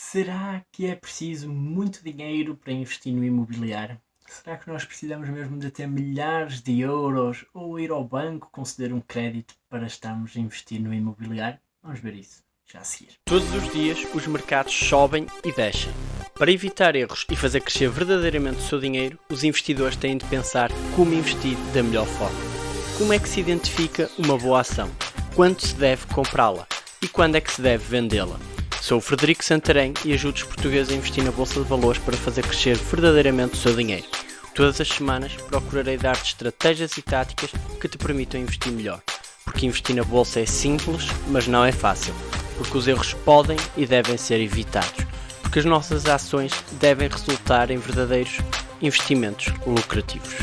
Será que é preciso muito dinheiro para investir no imobiliário? Será que nós precisamos mesmo de ter milhares de euros ou ir ao banco conceder um crédito para estarmos a investir no imobiliário? Vamos ver isso já a seguir. Todos os dias os mercados sobem e descem. Para evitar erros e fazer crescer verdadeiramente o seu dinheiro, os investidores têm de pensar como investir da melhor forma. Como é que se identifica uma boa ação? Quando se deve comprá-la? E quando é que se deve vendê-la? Sou o Frederico Santarém e ajudo os portugueses a investir na Bolsa de Valores para fazer crescer verdadeiramente o seu dinheiro. Todas as semanas procurarei dar-te estratégias e táticas que te permitam investir melhor. Porque investir na Bolsa é simples, mas não é fácil. Porque os erros podem e devem ser evitados. Porque as nossas ações devem resultar em verdadeiros investimentos lucrativos.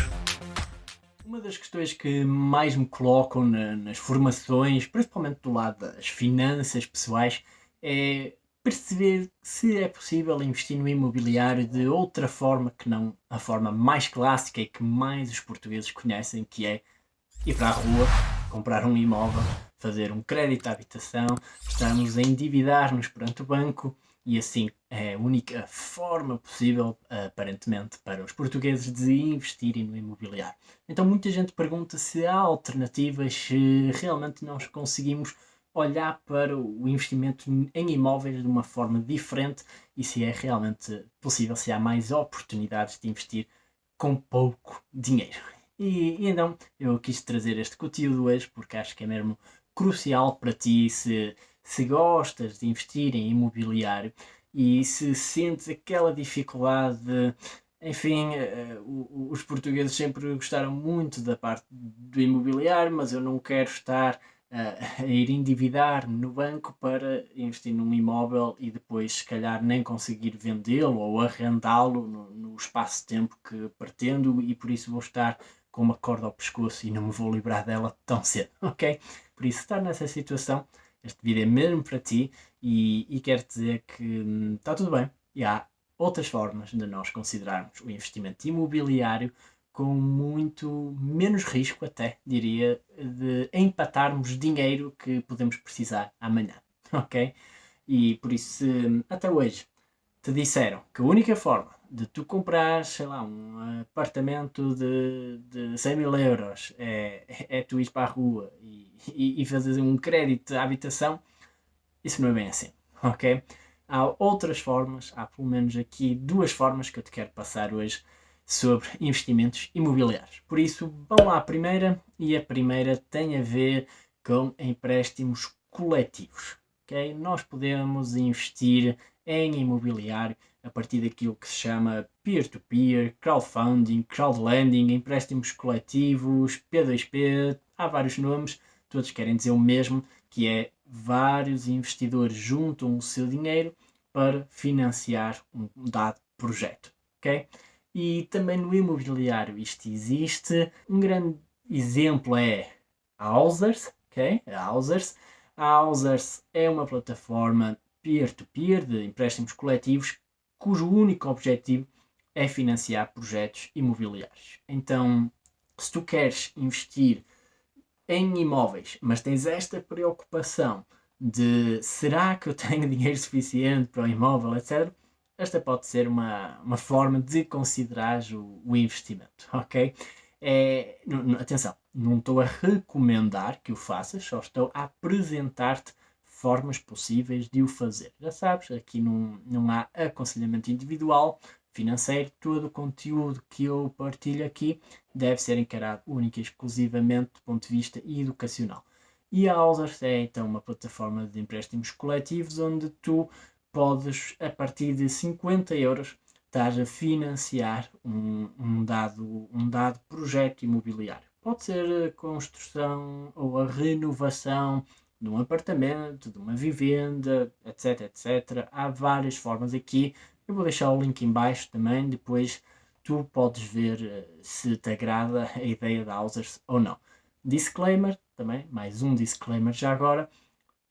Uma das questões que mais me colocam na, nas formações, principalmente do lado das finanças pessoais, é perceber se é possível investir no imobiliário de outra forma que não a forma mais clássica e que mais os portugueses conhecem, que é ir para a rua, comprar um imóvel, fazer um crédito à habitação, estamos a endividar-nos perante o banco e assim é a única forma possível, aparentemente, para os portugueses de investirem no imobiliário. Então muita gente pergunta se há alternativas, se realmente nós conseguimos olhar para o investimento em imóveis de uma forma diferente e se é realmente possível, se há mais oportunidades de investir com pouco dinheiro. E, e então eu quis trazer este conteúdo hoje porque acho que é mesmo crucial para ti se, se gostas de investir em imobiliário e se sentes aquela dificuldade de, enfim, uh, os portugueses sempre gostaram muito da parte do imobiliário, mas eu não quero estar a, ir endividar no banco para investir num imóvel e depois, se calhar, nem conseguir vendê-lo ou arrendá-lo no, no espaço-tempo que pretendo e por isso vou estar com uma corda ao pescoço e não me vou livrar dela tão cedo, ok? Por isso, estar nessa situação, este vídeo é mesmo para ti e, e quero dizer que hum, está tudo bem e há outras formas de nós considerarmos o investimento imobiliário com muito menos risco, até diria, de empatarmos dinheiro que podemos precisar amanhã, ok? E por isso, se até hoje te disseram que a única forma de tu comprar, sei lá, um apartamento de, de 100 mil euros é, é tu ir para a rua e, e, e fazer um crédito de habitação, isso não é bem assim, ok? Há outras formas, há pelo menos aqui duas formas que eu te quero passar hoje sobre investimentos imobiliários. Por isso, vamos lá à primeira, e a primeira tem a ver com empréstimos coletivos. Okay? Nós podemos investir em imobiliário a partir daquilo que se chama peer-to-peer, -peer, crowdfunding, crowdlending, empréstimos coletivos, P2P, há vários nomes, todos querem dizer o mesmo, que é vários investidores juntam o seu dinheiro para financiar um dado projeto. Okay? E também no imobiliário isto existe. Um grande exemplo é a Housers, ok? A Housers. A Housers é uma plataforma peer-to-peer -peer de empréstimos coletivos cujo único objetivo é financiar projetos imobiliários. Então, se tu queres investir em imóveis, mas tens esta preocupação de será que eu tenho dinheiro suficiente para o imóvel, etc., esta pode ser uma, uma forma de considerar o, o investimento, ok? É, atenção, não estou a recomendar que o faças, só estou a apresentar-te formas possíveis de o fazer. Já sabes, aqui não, não há aconselhamento individual, financeiro, todo o conteúdo que eu partilho aqui deve ser encarado única e exclusivamente do ponto de vista educacional. E a Alders é então uma plataforma de empréstimos coletivos onde tu podes, a partir de 50 euros, estar a financiar um, um, dado, um dado projeto imobiliário. Pode ser a construção ou a renovação de um apartamento, de uma vivenda, etc, etc. Há várias formas aqui. Eu vou deixar o link em baixo também, depois tu podes ver eh, se te agrada a ideia da Housers ou não. Disclaimer, também, mais um disclaimer já agora,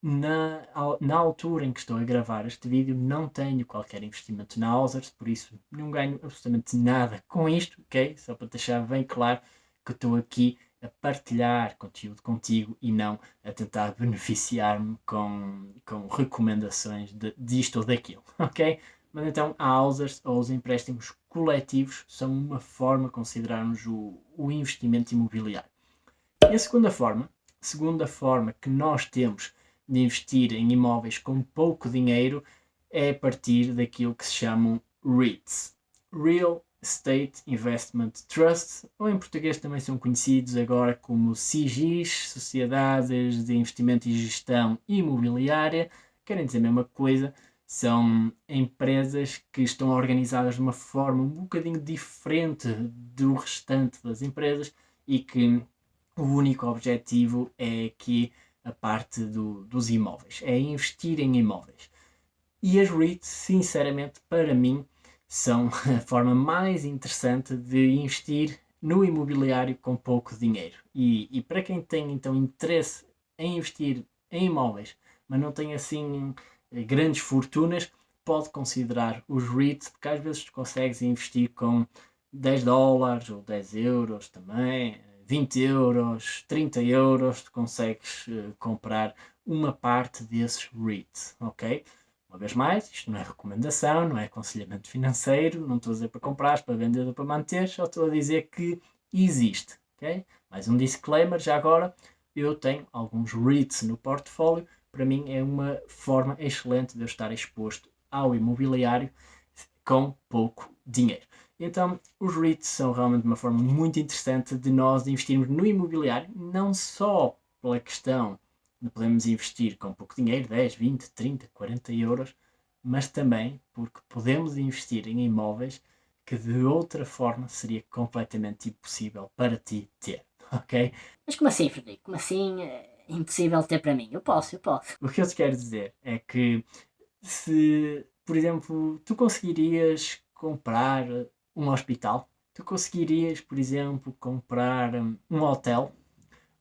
na, na altura em que estou a gravar este vídeo não tenho qualquer investimento na Housers, por isso não ganho absolutamente nada com isto, ok? Só para deixar bem claro que estou aqui a partilhar conteúdo contigo e não a tentar beneficiar-me com, com recomendações de, disto ou daquilo, ok? Mas então, houses ou os empréstimos coletivos são uma forma de considerarmos o, o investimento imobiliário. E a segunda forma, segunda forma que nós temos de investir em imóveis com pouco dinheiro é a partir daquilo que se chamam REITs. Real Estate Investment Trust, ou em português também são conhecidos agora como SIGIs, Sociedades de Investimento e Gestão Imobiliária, querem dizer a mesma coisa, são empresas que estão organizadas de uma forma um bocadinho diferente do restante das empresas e que o único objetivo é aqui a parte do, dos imóveis, é investir em imóveis. E as REITs, sinceramente, para mim, são a forma mais interessante de investir no imobiliário com pouco dinheiro. E, e para quem tem então interesse em investir em imóveis, mas não tem assim grandes fortunas, pode considerar os REITs, porque às vezes consegues investir com 10 dólares ou 10 euros também, 20 euros, 30 euros, tu consegues uh, comprar uma parte desses REITs, ok? Uma vez mais, isto não é recomendação, não é aconselhamento financeiro, não estou a dizer para comprar, para vender ou para manter, só estou a dizer que existe, ok? Mais um disclaimer, já agora, eu tenho alguns REITs no portfólio, para mim é uma forma excelente de eu estar exposto ao imobiliário com pouco dinheiro. Então, os REITs são realmente uma forma muito interessante de nós investirmos no imobiliário, não só pela questão de podermos investir com pouco dinheiro, 10, 20, 30, 40 euros, mas também porque podemos investir em imóveis que de outra forma seria completamente impossível para ti ter, ok? Mas como assim, Frederico? Como assim é impossível ter para mim? Eu posso, eu posso. O que eu te quero dizer é que se, por exemplo, tu conseguirias comprar um hospital, tu conseguirias, por exemplo, comprar hum, um hotel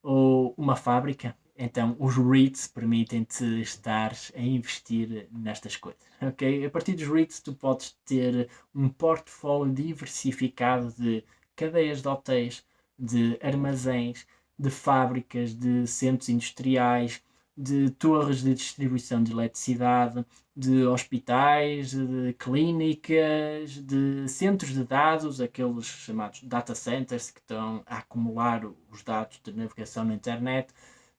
ou uma fábrica. Então, os REITs permitem-te estar a investir nestas coisas, ok? A partir dos REITs, tu podes ter um portfólio diversificado de cadeias de hotéis, de armazéns, de fábricas, de centros industriais, de torres de distribuição de eletricidade, de hospitais, de clínicas, de centros de dados, aqueles chamados data centers que estão a acumular os dados de navegação na internet.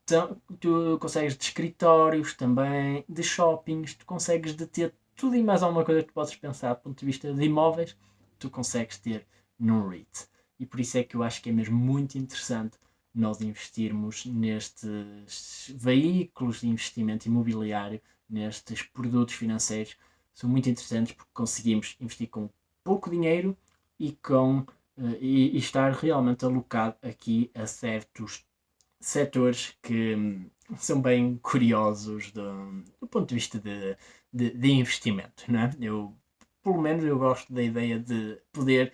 Então, tu consegues de escritórios também, de shoppings, tu consegues de ter tudo e mais alguma coisa que podes pensar do ponto de vista de imóveis, tu consegues ter num REIT. E por isso é que eu acho que é mesmo muito interessante nós investirmos nestes veículos de investimento imobiliário, nestes produtos financeiros, são muito interessantes porque conseguimos investir com pouco dinheiro e, com, uh, e, e, estar realmente alocado aqui a certos setores que um, são bem curiosos do, do, ponto de vista de, de, de investimento. Não é? Eu, pelo menos eu gosto da ideia de poder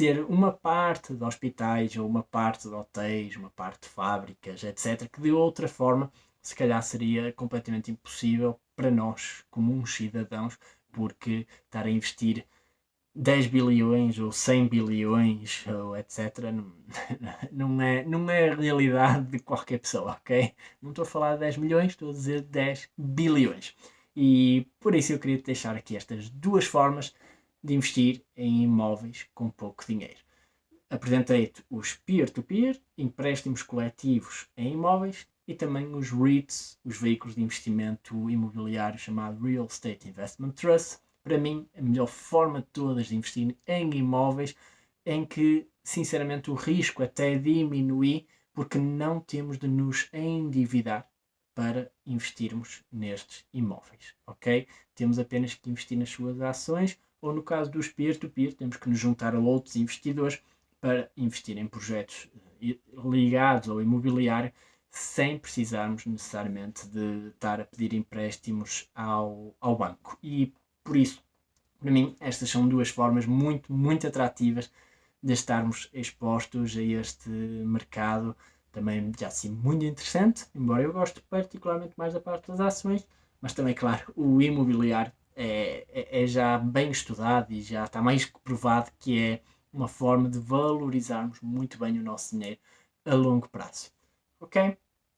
ter uma parte de hospitais ou uma parte de hotéis, uma parte de fábricas, etc., que de outra forma se calhar seria completamente impossível para nós, comuns cidadãos, porque estar a investir 10 bilhões ou 100 bilhões ou etc. Não, é, não é a realidade de qualquer pessoa, ok? Não estou a falar de 10 milhões, estou a dizer 10 bilhões. E por isso eu queria deixar aqui estas duas formas de investir em imóveis com pouco dinheiro. Apresentei-te os peer-to-peer, empréstimos coletivos em imóveis e também os REITs, os veículos de investimento imobiliário chamado Real Estate Investment Trust. Para mim, a melhor forma de todas de investir em imóveis em que, sinceramente, o risco até diminui porque não temos de nos endividar para investirmos nestes imóveis, ok? Temos apenas que investir nas suas ações ou no caso dos peer-to-peer, -peer, temos que nos juntar a outros investidores para investir em projetos eh, ligados ao imobiliário sem precisarmos necessariamente de estar a pedir empréstimos ao, ao banco. E por isso, para mim, estas são duas formas muito, muito atrativas de estarmos expostos a este mercado também já assim muito interessante, embora eu goste particularmente mais da parte das ações, mas também, claro, o imobiliário é, é, é, já bem estudado e já está mais que provado que é uma forma de valorizarmos muito bem o nosso dinheiro a longo prazo. Ok?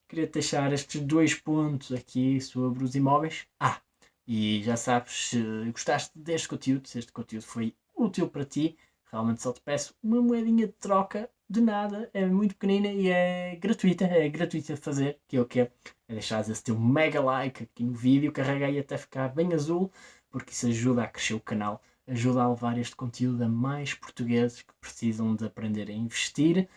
Queria deixar estes dois pontos aqui sobre os imóveis. Ah, e já sabes, se gostaste deste conteúdo, se este conteúdo foi útil para ti, realmente só te peço uma moedinha de troca de nada, é muito pequenina e é gratuita, é gratuita de fazer, que é o que é, é deixar esse teu mega like aqui no vídeo, carrega aí até ficar bem azul, porque isso ajuda a crescer o canal, ajuda a levar este conteúdo a mais portugueses que precisam de aprender a investir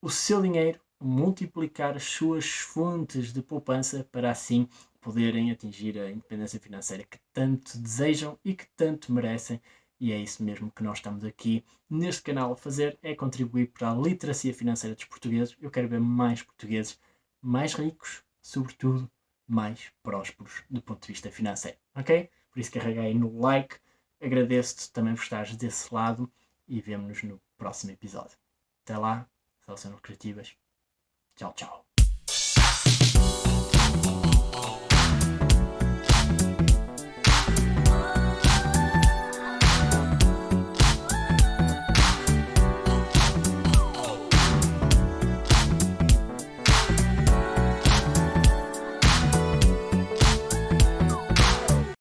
o seu dinheiro, multiplicar as suas fontes de poupança para assim poderem atingir a independência financeira que tanto desejam e que tanto merecem. E é isso mesmo que nós estamos aqui neste canal a fazer, é contribuir para a literacia financeira dos portugueses. Eu quero ver mais portugueses mais ricos, sobretudo mais prósperos do ponto de vista financeiro, ok? Por isso carreguei aí no like, agradeço-te também por estares desse lado e vemo-nos no próximo episódio. Até lá, saudações criativas. Tchau, tchau.